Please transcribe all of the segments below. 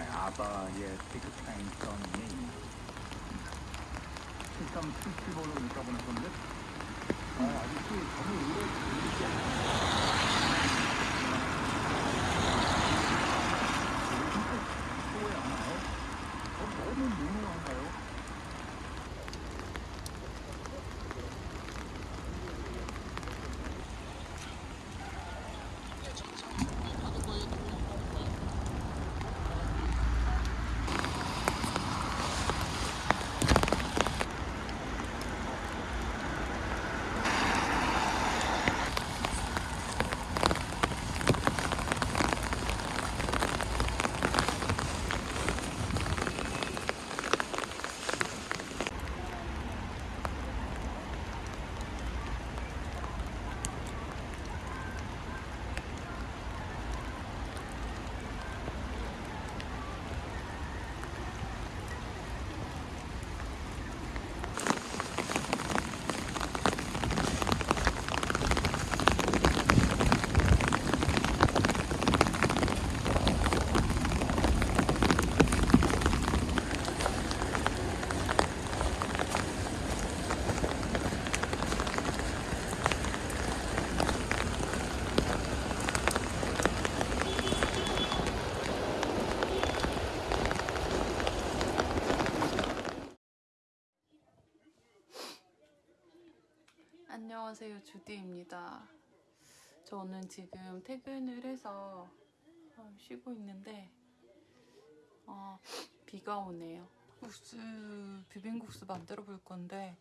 Sonne. 일단 70원으로 있다 보낼 건데 아, 아직도 너무 오래 걸리지 않아요. 소에 안 와요? 어, 너무 유명한가요? 안녕하세요 주디입니다. 저는 지금 퇴근을 해서 어, 쉬고 있는데 어, 비가 오네요. 국수 비빔국수 만들어 볼 건데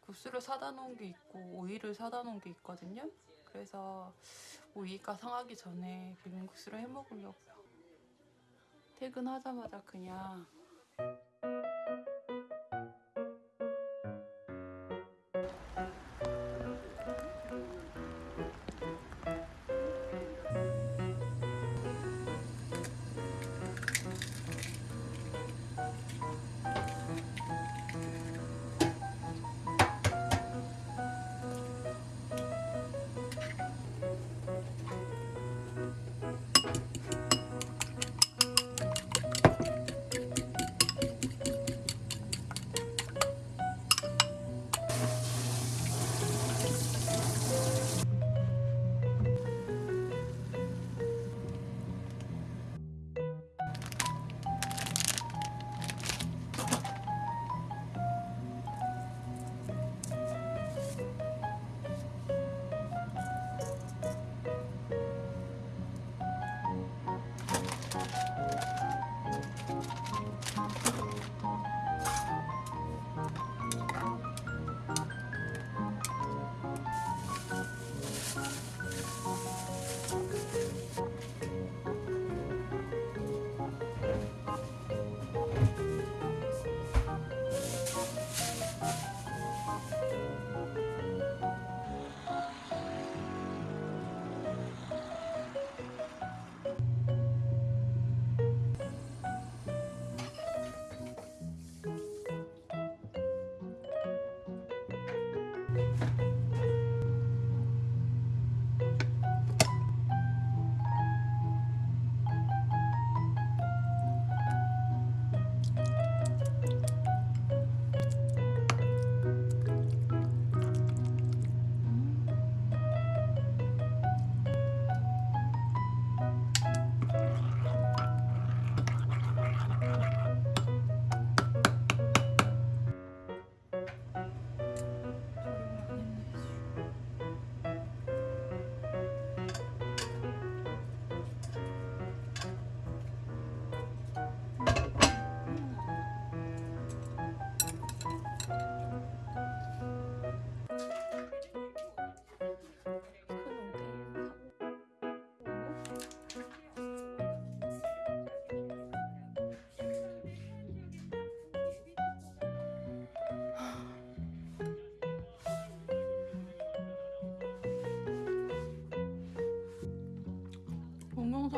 국수를 사다 놓은 게 있고 오이를 사다 놓은 게 있거든요. 그래서 오이가 상하기 전에 비빔국수를 해 먹으려고요. 퇴근하자마자 그냥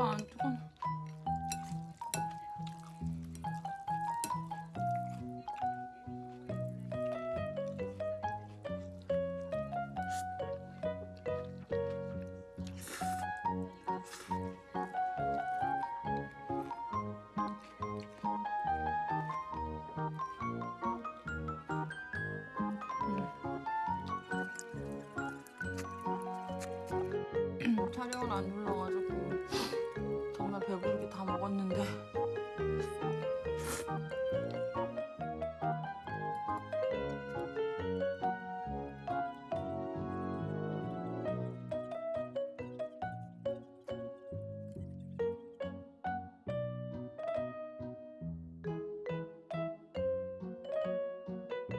아, 안 뜨거워. 음. 음, 촬영을 안 눌러가지고 배부르게 다 먹었는데